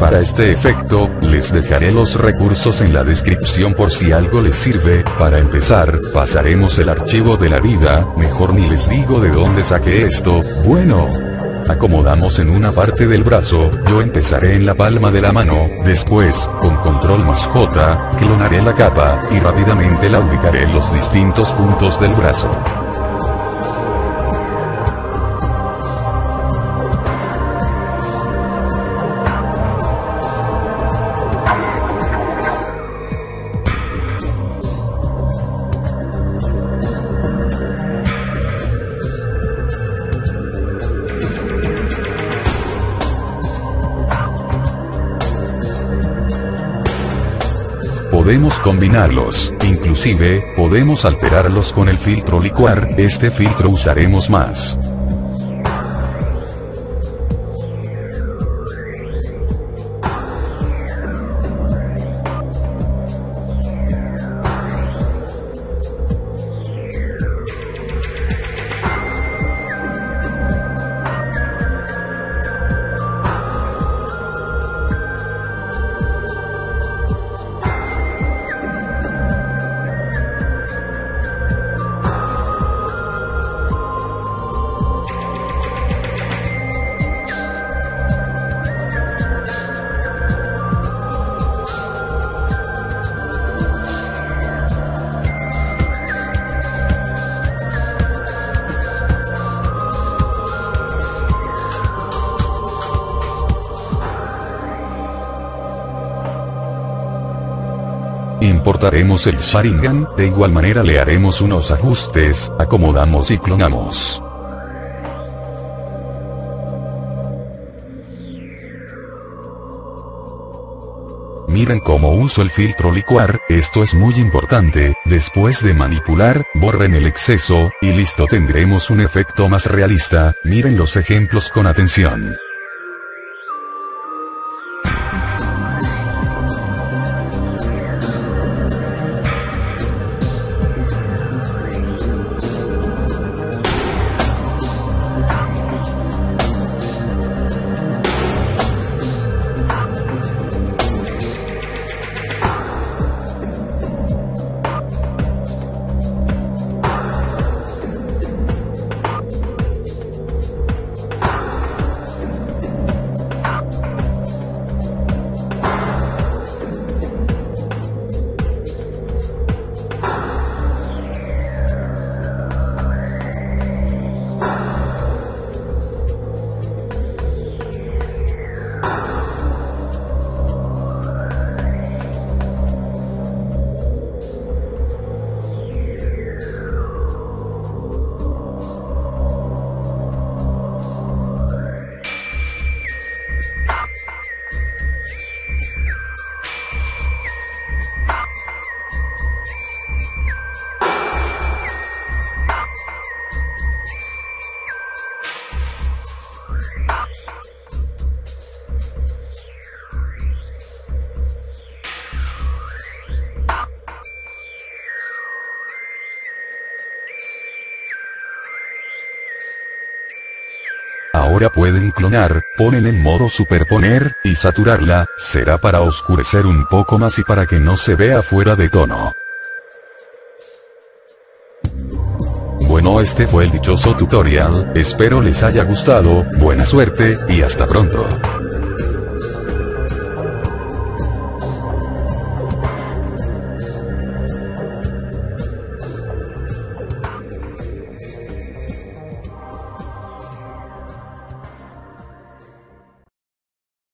Para este efecto, les dejaré los recursos en la descripción por si algo les sirve, para empezar, pasaremos el archivo de la vida, mejor ni les digo de dónde saqué esto, bueno, acomodamos en una parte del brazo, yo empezaré en la palma de la mano, después, con control más J, clonaré la capa, y rápidamente la ubicaré en los distintos puntos del brazo. Podemos combinarlos, inclusive, podemos alterarlos con el filtro licuar, este filtro usaremos más. Importaremos el Sharingan, de igual manera le haremos unos ajustes, acomodamos y clonamos. Miren cómo uso el filtro licuar, esto es muy importante, después de manipular, borren el exceso, y listo tendremos un efecto más realista, miren los ejemplos con atención. Ahora pueden clonar, ponen en modo superponer, y saturarla, será para oscurecer un poco más y para que no se vea fuera de tono. Bueno este fue el dichoso tutorial, espero les haya gustado, buena suerte, y hasta pronto.